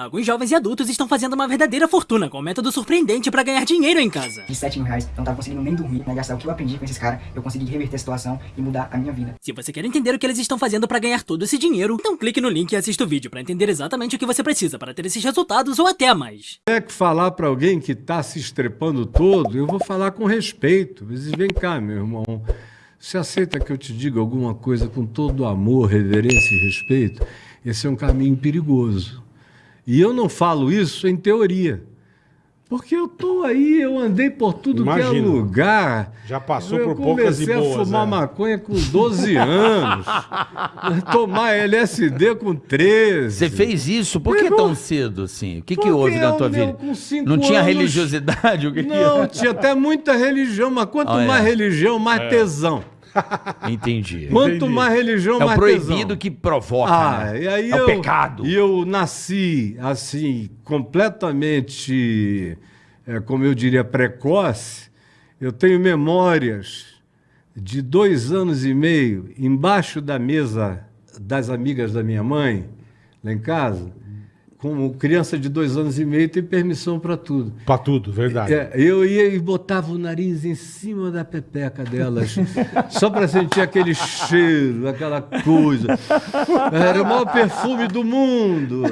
Alguns jovens e adultos estão fazendo uma verdadeira fortuna com um método surpreendente para ganhar dinheiro em casa. De 7 mil reais, eu não tava conseguindo nem dormir, né? Gastar o que eu aprendi com esses caras, eu consegui reverter a situação e mudar a minha vida. Se você quer entender o que eles estão fazendo para ganhar todo esse dinheiro, então clique no link e assista o vídeo para entender exatamente o que você precisa para ter esses resultados ou até mais. É que falar para alguém que tá se estrepando todo, eu vou falar com respeito. Vezes, vem cá, meu irmão. Você aceita que eu te diga alguma coisa com todo amor, reverência e respeito? Esse é um caminho perigoso. E eu não falo isso em teoria. Porque eu tô aí, eu andei por tudo que é lugar. Já passou eu por poucas e comecei boas, a fumar é. maconha com 12 anos. tomar LSD com 13. Você fez isso? Por que tão cedo, assim? O que, que houve na tua vida? com cinco Não tinha anos- religiosidade? O que Não, tinha até muita religião, mas quanto é. mais religião, mais tesão. Entendi. Quanto Entendi. mais religião, É o mais proibido tesão. que provoca, Ah, né? e aí é eu, o pecado. E eu nasci, assim, completamente, é, como eu diria, precoce. Eu tenho memórias de dois anos e meio embaixo da mesa das amigas da minha mãe, lá em casa. Como criança de dois anos e meio, tem permissão para tudo. Pra tudo, verdade. É, eu ia e botava o nariz em cima da pepeca delas, só para sentir aquele cheiro, aquela coisa. Era o maior perfume do mundo.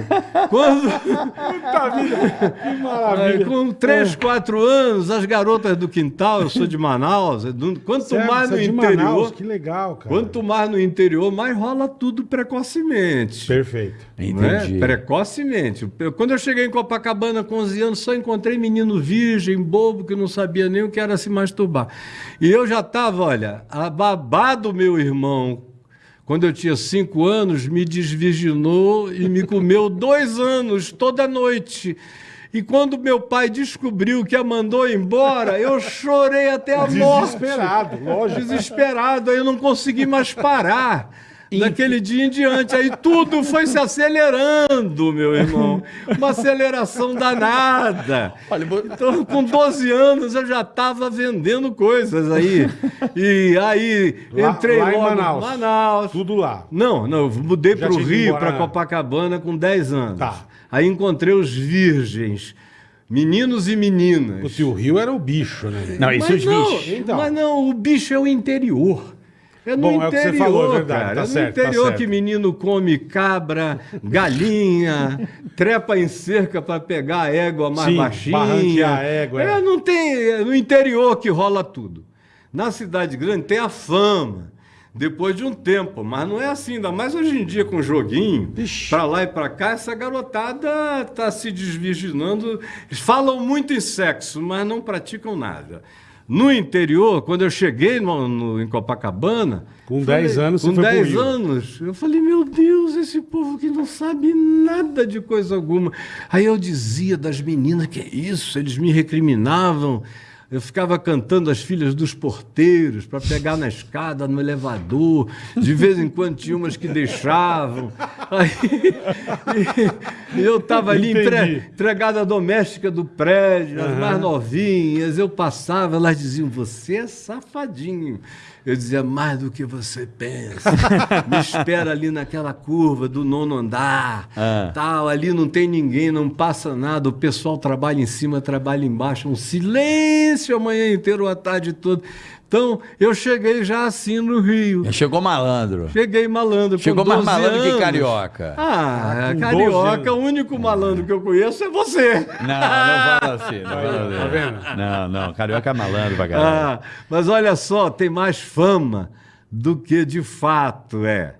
Quando, Puta vida, que é, maravilha. com 3, 4 anos, as garotas do quintal, eu sou de Manaus, é quanto Sério, mais no é interior, Manaus, que legal, cara. quanto mais no interior, mais rola tudo precocemente. Perfeito. Entendi. Né? Precocemente. Eu- Quando eu cheguei em Copacabana com 11 anos, só encontrei menino virgem, bobo, que não sabia nem o que era se masturbar. E eu já estava, olha, a babá do meu irmão, quando eu tinha 5 anos, me desvirginou e me comeu dois anos, toda noite. E quando meu pai descobriu que a mandou embora, eu chorei até a morte. Desesperado, lógico. Desesperado, aí eu não consegui mais parar. Daquele dia em diante, aí tudo foi se acelerando, meu irmão. Uma aceleração danada. Então, com 12 anos, eu já estava vendendo coisas aí. E aí, Lá- entrei lá em logo Manaus. Manaus. Tudo lá. Não, não, eu mudei para o Rio, para né? Copacabana com 10 anos. Tá. Aí encontrei os virgens, meninos e meninas. O tio Rio era o bicho, né? Não, isso Mas os não, bichos. Então. mas não, o bicho é o interior. É no Bom, é o que você interior, falou, é verdade, cara. tá é no certo, tá interior certo. que menino come cabra, galinha, trepa em cerca para pegar a égua mais Sim, baixinha. a égua, é. É, não tem, é no interior que rola tudo. Na cidade grande tem a fama. Depois de um tempo, mas não é assim, ainda mais hoje em dia com joguinho, pra lá e pra cá, essa garotada tá se desvirginando. Falam muito em sexo, mas não praticam nada. No interior, quando eu cheguei no, no- em Copacabana. Com 10 anos, Com foi pro 10 Rio. anos, eu falei, meu Deus, esse povo que não sabe nada de coisa alguma. Aí eu dizia das meninas, que é isso? Eles me recriminavam. Eu ficava cantando as filhas dos porteiros para pegar na escada, no elevador. De vez em quando tinha umas que deixavam. Aí, eu estava ali Entendi. entre, entregada doméstica do prédio, as mais novinhas. Eu passava, elas diziam: Você é safadinho. Eu dizia: Mais do que você pensa. Me espera ali naquela curva do nono andar. Ah. Tal, ali não tem ninguém, não passa nada. O pessoal trabalha em cima, trabalha embaixo. Um silêncio a manhã inteira, ou a tarde toda. Então, eu cheguei já assim no Rio. Chegou malandro. Cheguei malandro. com Chegou mais 12 malandro que anos. carioca. Ah, Ah, com 12 carioca, o único malandro que eu conheço é você. Não, não fala assim. Não, fala tá assim. vendo? não, não. Carioca é malandro pra caralho. Ah, mas olha só, tem mais fama do que de fato é.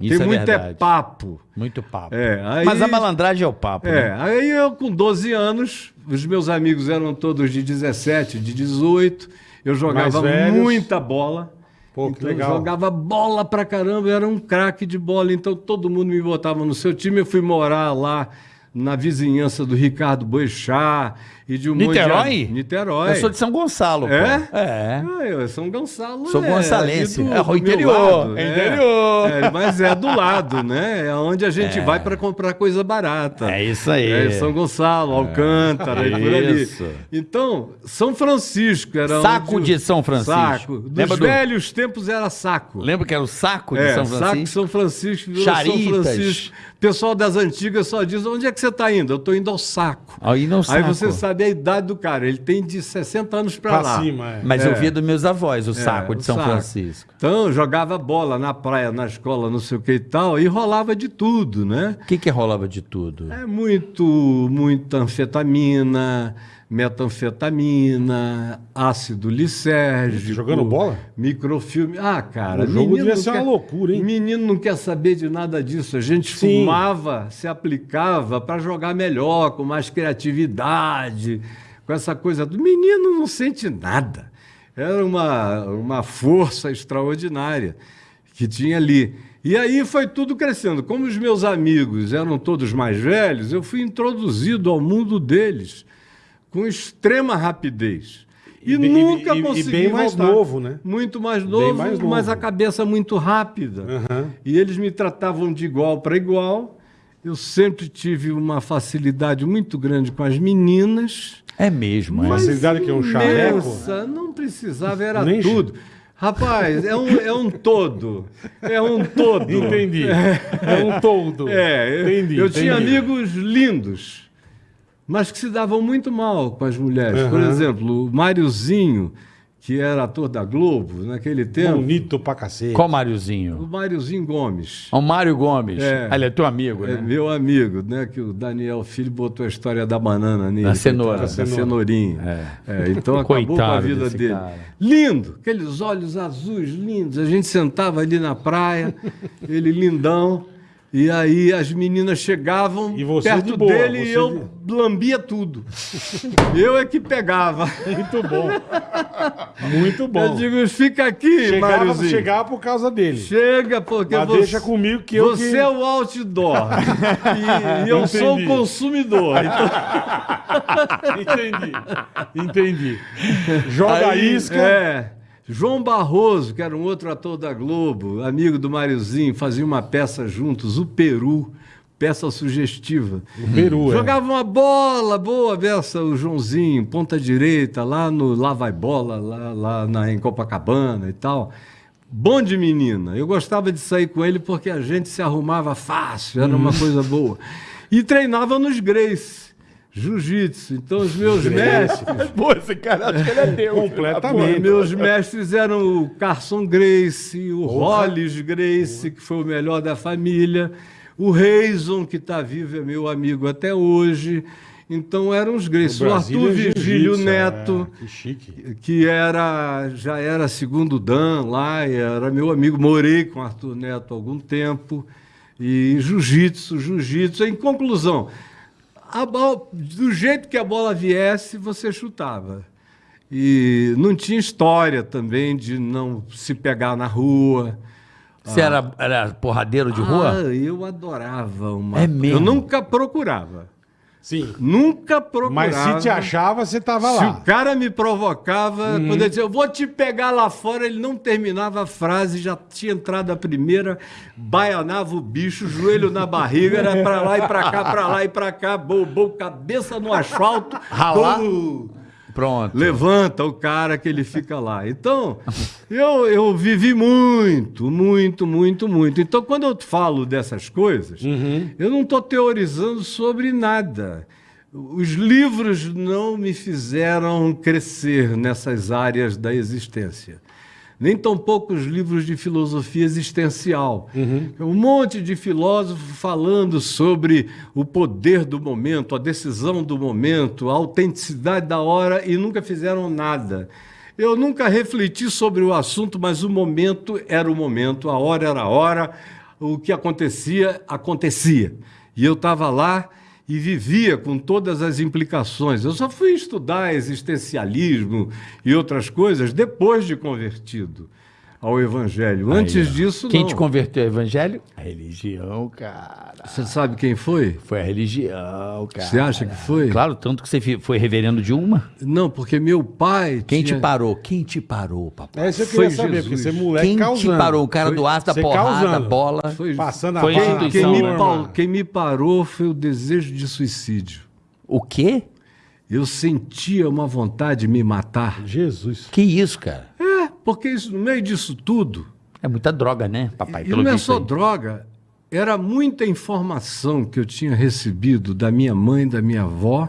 Isso tem é muito verdade. é papo. Muito papo. É, aí- Mas a malandragem é o papo, É, né? aí eu com 12 anos, os meus amigos eram todos de 17, de 18, eu jogava muita bola. Pô, então, legal. Eu jogava bola pra caramba, eu era um craque de bola, então todo mundo me botava no seu time. Eu fui morar lá na vizinhança do Ricardo Boechat e de um Niterói? de... Niterói. Eu sou de São Gonçalo, pô. É? É. Ah, eu um Gonçalo. Sou é, gonçalense. ali É, do meu interior, lado, é interior. É, mas é do lado, né? É onde a gente vai para comprar coisa barata. É isso aí. É São Gonçalo, Alcântara e por ali. Isso. Então, São Francisco era Saco onde... de São Francisco. Saco. Dos Lembra do- velhos tempos era saco. Lembra que era o saco de É, São saco Francisco? São Francisco, Charitas. São Francisco. O pessoal das antigas só diz onde é que você você tá indo? Eu tô indo ao saco. Aí não Aí saco. você sabe a idade do cara. Ele tem de 60 anos pra, Pra lá. cima, é. Mas eu via dos meus avós, o saco É, de o São saco. Francisco. Então, eu jogava bola na praia, na escola, não sei o que e tal, e rolava de tudo, né? O que que rolava de tudo? É muito, muita anfetamina, metanfetamina, ácido lisérgico. Jogando bola? Microfilme. Ah, cara. O jogo devia ser uma loucura, hein? Menino não quer saber de nada disso. A gente Sim. fumava, se aplicava para jogar melhor, com mais criatividade, com essa coisa do menino não sente nada. Era uma, uma força extraordinária que tinha ali. E aí foi tudo crescendo. Como os meus amigos eram todos mais velhos, eu fui introduzido ao mundo deles com extrema rapidez. E, E nunca e- e consegui bem mais voltar. novo, né? Muito mais novo, mais mas novo. a cabeça muito rápida. Aham. E eles me tratavam de igual para igual. Eu sempre tive uma facilidade muito grande com as meninas. É mesmo, é. Facilidade que é um chaveco? Imensa, não precisava, era Nem tudo. Rapaz, é um, é um todo. É um todo. Entendi. É um todo. É, eu, entendi. eu tinha entendi. amigos lindos, mas que se davam muito mal com as mulheres. Por Aham. exemplo, o Máriozinho, que era ator da Globo naquele tempo. Bonito pra cacete. Qual O Máriozinho? Máriozinho Gomes. O Mário Gomes. É. Ah, Ele é teu amigo, É né? meu amigo, né? Que o Daniel Filho botou a história da banana nele. Da cenoura. coitado, Da cenourinha. É, então acabou com a Coitado vida dele. cara. Lindo, aqueles olhos azuis lindos. A gente sentava ali na praia, ele lindão. E aí as meninas chegavam perto de boa, dele e eu lambia tudo. eu é que pegava. Muito bom. Muito bom. Eu digo, fica aqui, chegava, Máriozinho. chegava por causa dele. Chega, porque Mas você, deixa comigo que eu você que- é o outdoor. e, e eu sou o Entendi. consumidor. Então, Entendi. Entendi. Joga aí, isca. É. João Barroso, que era um outro ator da Globo, amigo do Máriozinho, fazia uma peça juntos, o Peru, peça sugestiva. O Peru, é. Jogava uma bola, boa beça, o Joãozinho, ponta direita, lá no Lá Vai Bola, lá, lá na, em Copacabana e tal. Bom de menina. Eu gostava de sair com ele porque a gente se arrumava fácil, era uma coisa boa. E treinava nos Grace, jiu-jitsu. Então os meus mestres. Pô, esse cara acho que ele é teu. Pô, Completamente. meus mestres eram o Carson Grace, o Hollis Grace, que foi o melhor da família, o Reison, que está vivo, é meu amigo até hoje. Então eram os Grace. O, Arthur é Virgílio jiu-jitsu, Neto, é, que chique. que era já era segundo Dan lá, era meu amigo. Morei com o Arthur Neto há algum tempo. E jiu-jitsu, jiu-jitsu. Em conclusão, a bola- do jeito que a bola viesse, você chutava. E não tinha história também de não se pegar na rua. Você era, era porradeiro de rua? Ah, eu adorava uma. É mesmo? Eu nunca procurava. Sim. Nunca procurava. Mas se te achava, você tava Se lá. o cara me provocava, Uhum. quando ele dizia, eu vou te pegar lá fora, ele não terminava a frase, já tinha entrado a primeira, baianava o bicho, joelho na barriga, era pra lá e pra cá, pra lá e pra cá, bobou, cabeça no asfalto. Ralar? Pronto. levanta o cara que ele fica lá. Então, eu, eu vivi muito, muito, muito, muito. Então, quando eu falo dessas coisas, eu não estou teorizando sobre nada. Os livros não me fizeram crescer nessas áreas da existência. Nem tampouco os livros de filosofia existencial. Um monte de filósofo falando sobre o poder do momento, a decisão do momento, a autenticidade da hora e nunca fizeram nada. Eu nunca refleti sobre o assunto, mas o momento era o momento, a hora era a hora, o que acontecia, acontecia. E eu estava lá e vivia com todas as implicações. Eu só fui estudar existencialismo e outras coisas depois de convertido ao Evangelho. Antes disso, Quem não. te converteu ao evangelho? A religião, cara. Você sabe quem foi? Foi a religião, cara. Você acha que foi? Claro, tanto que você foi reverendo de uma. Não, porque meu pai. Quem tinha... te parou? Quem te parou, papai? É isso que eu Foi queria saber, Jesus. porque você é moleque Quem causando. te parou? O cara do aço da Você porrada, causando. bola. Foi- Passando a Foi bala Quem, quem me pa- quem me parou foi o desejo de suicídio. O quê? Eu sentia uma vontade de me matar. Jesus. Que isso, cara? Porque isso, no meio disso tudo, É muita droga, né, papai? e não é só aí. droga, era muita informação que eu tinha recebido da minha mãe, da minha avó,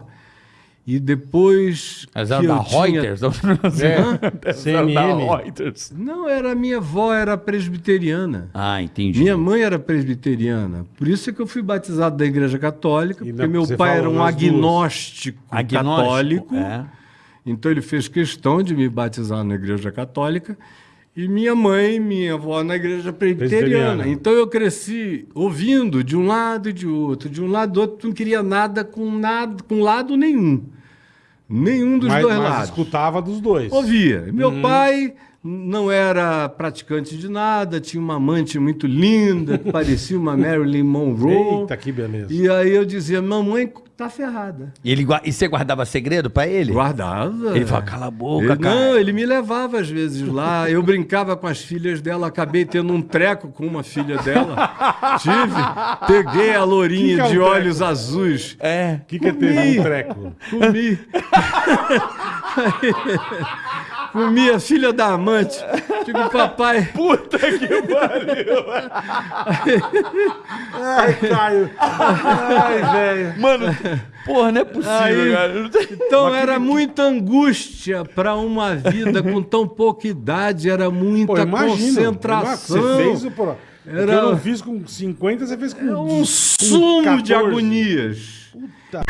e depois. Mas que era da eu tinha- Reuters? É, CNN. Reuters. Não, era minha avó, era presbiteriana. Ah, entendi. Minha mãe era presbiteriana. Por isso é que eu fui batizado da Igreja Católica, E porque na- meu pai era um agnóstico, Agnóstico, católico. é. Então ele fez questão de me batizar na Igreja Católica. E minha mãe, minha avó na Igreja presbiteriana. Então eu cresci ouvindo de um lado e de outro, de um lado e do outro, não queria nada com nada, com lado nenhum. Nenhum dos Mas, dois mas lados. escutava dos dois. Ouvia. Meu pai não era praticante de nada, tinha uma amante muito linda, que parecia uma Marilyn Monroe. Eita, que beleza. E aí eu dizia, mamãe tá ferrada. E, ele, e você guardava segredo pra ele? Guardava. Ele fala, cala a boca, Ele- cara. Não, ele me levava às vezes lá. Eu brincava com as filhas dela, acabei tendo um treco com uma filha dela. Tive. Peguei a Que lourinha que é um de treco? olhos azuis. É. O que, que teve Comi. um treco? Comi. Comi a filha da amante. Digo, papai. Puta que pariu. Ai, Caio. Ai, velho. Mano, porra, não é possível, Aí- cara. Então era muita angústia para uma vida com tão pouca idade, era muita Pô, imagino. concentração. Você fez o... Pô, Era-. Eu não fiz com 50, você fez com É um com sumo de 14. agonias. Puta.